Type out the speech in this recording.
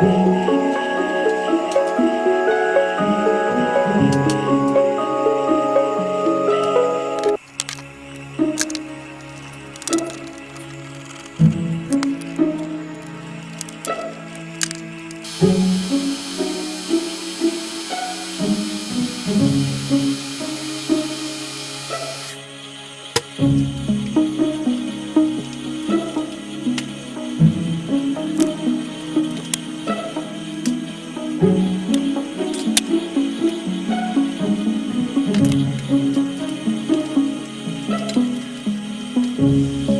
Thank mm -hmm. you. Música